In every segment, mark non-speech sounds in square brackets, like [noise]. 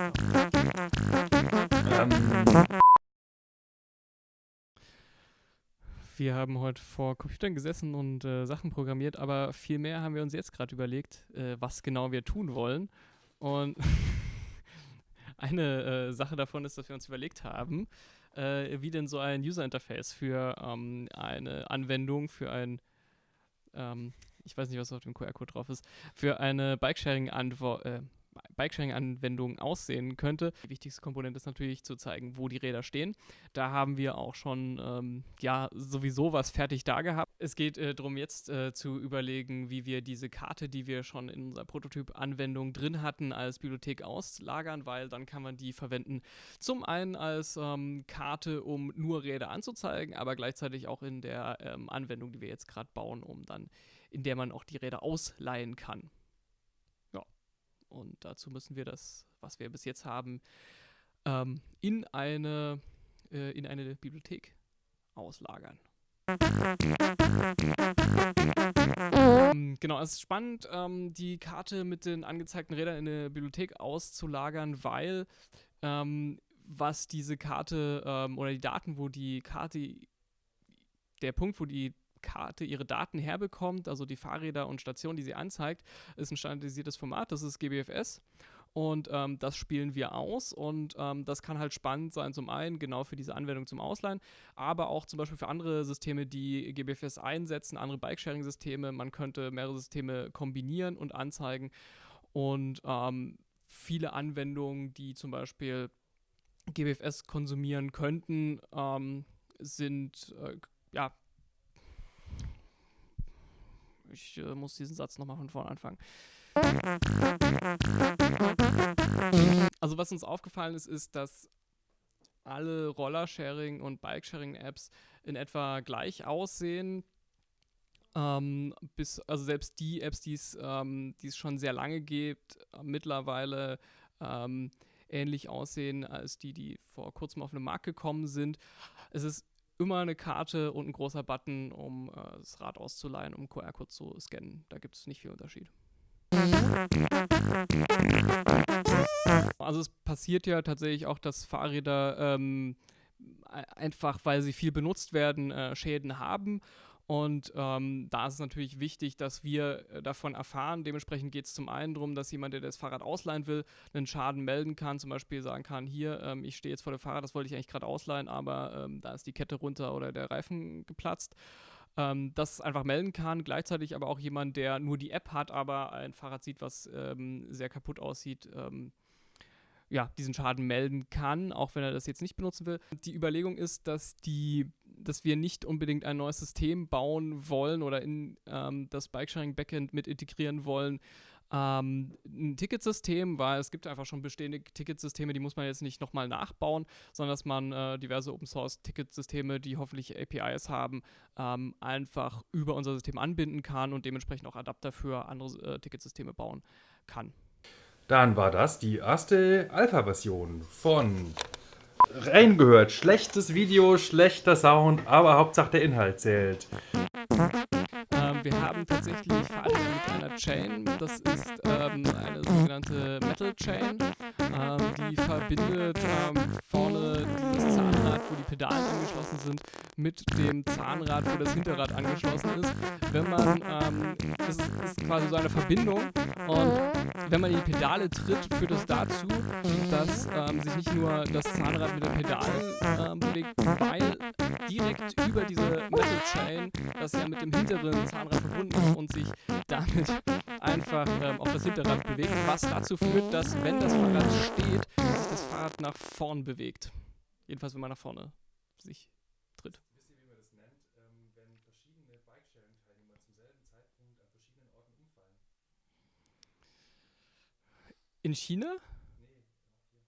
Ähm, Wir haben heute vor Computern gesessen und äh, Sachen programmiert, aber viel mehr haben wir uns jetzt gerade überlegt, äh, was genau wir tun wollen. Und [laughs] eine äh, Sache davon ist, dass wir uns überlegt haben, äh, wie denn so ein User Interface für ähm, eine Anwendung, für ein, ähm, ich weiß nicht, was auf dem QR-Code drauf ist, für eine Bikesharing-Antwort, Bikesharing-Anwendung aussehen könnte. Die wichtigste Komponente ist natürlich zu zeigen, wo die Räder stehen. Da haben wir auch schon ähm, ja sowieso was fertig da gehabt. Es geht äh, darum, jetzt äh, zu überlegen, wie wir diese Karte, die wir schon in unserer Prototyp-Anwendung drin hatten, als Bibliothek auslagern, weil dann kann man die verwenden. Zum einen als ähm, Karte, um nur Räder anzuzeigen, aber gleichzeitig auch in der ähm, Anwendung, die wir jetzt gerade bauen, um dann in der man auch die Räder ausleihen kann. Und dazu müssen wir das, was wir bis jetzt haben, ähm, in, eine, äh, in eine Bibliothek auslagern. Ähm, genau, es ist spannend, ähm, die Karte mit den angezeigten Rädern in eine Bibliothek auszulagern, weil ähm, was diese Karte ähm, oder die Daten, wo die Karte, der Punkt, wo die Karte ihre Daten herbekommt, also die Fahrräder und Stationen, die sie anzeigt, ist ein standardisiertes Format, das ist GBFS. Und ähm, das spielen wir aus und ähm, das kann halt spannend sein, zum einen genau für diese Anwendung zum Ausleihen, aber auch zum Beispiel für andere Systeme, die GBFS einsetzen, andere Bike-Sharing-Systeme. Man könnte mehrere Systeme kombinieren und anzeigen und ähm, viele Anwendungen, die zum Beispiel GBFS konsumieren könnten, ähm, sind äh, ja, ich äh, muss diesen Satz nochmal von vorne anfangen. Also was uns aufgefallen ist, ist, dass alle Roller-Sharing- und Bike-Sharing-Apps in etwa gleich aussehen. Ähm, bis, also selbst die Apps, die ähm, es schon sehr lange gibt, mittlerweile ähm, ähnlich aussehen als die, die vor kurzem auf den Markt gekommen sind. Es ist immer eine Karte und ein großer Button, um äh, das Rad auszuleihen, um QR-Code zu scannen. Da gibt es nicht viel Unterschied. Also es passiert ja tatsächlich auch, dass Fahrräder ähm, einfach, weil sie viel benutzt werden, äh, Schäden haben und ähm, da ist es natürlich wichtig, dass wir äh, davon erfahren. Dementsprechend geht es zum einen darum, dass jemand, der das Fahrrad ausleihen will, einen Schaden melden kann. Zum Beispiel sagen kann, hier, ähm, ich stehe jetzt vor dem Fahrrad, das wollte ich eigentlich gerade ausleihen, aber ähm, da ist die Kette runter oder der Reifen geplatzt. Ähm, das einfach melden kann. Gleichzeitig aber auch jemand, der nur die App hat, aber ein Fahrrad sieht, was ähm, sehr kaputt aussieht, ähm, ja, diesen Schaden melden kann, auch wenn er das jetzt nicht benutzen will. Die Überlegung ist, dass die dass wir nicht unbedingt ein neues System bauen wollen oder in ähm, das Bikesharing-Backend mit integrieren wollen. Ähm, ein Ticketsystem, weil es gibt einfach schon bestehende Ticketsysteme, die muss man jetzt nicht nochmal nachbauen, sondern dass man äh, diverse Open-Source-Ticketsysteme, die hoffentlich APIs haben, ähm, einfach über unser System anbinden kann und dementsprechend auch Adapter für andere äh, Ticketsysteme bauen kann. Dann war das die erste Alpha-Version von reingehört. Schlechtes Video, schlechter Sound, aber Hauptsache der Inhalt zählt. Haben tatsächlich verarbeitet mit einer Chain. Das ist ähm, eine sogenannte Metal Chain. Ähm, die verbindet ähm, vorne dieses Zahnrad, wo die Pedale angeschlossen sind, mit dem Zahnrad, wo das Hinterrad angeschlossen ist. Wenn man, ähm, das ist, quasi so eine Verbindung und wenn man in die Pedale tritt, führt es dazu, dass ähm, sich nicht nur das Zahnrad mit den Pedalen bewegt, weil direkt über diese Metal Chain, das ja mit dem hinteren Zahnrad verbunden ist und sich damit einfach ähm, auf das Hinterrad bewegt, was dazu führt, dass wenn das Fahrrad steht, sich das Fahrrad nach vorn bewegt. Jedenfalls, wenn man nach vorne sich tritt. Wisst ihr, wie man das nennt, ähm, wenn verschiedene Bikesharing-Teilnehmer zum selben Zeitpunkt an verschiedenen Orten umfallen? In China? Nee, auch hier.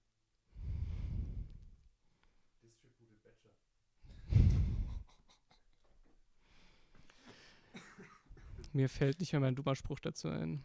Distributed Batcher. Mir fällt nicht mehr mein dummer Spruch dazu ein.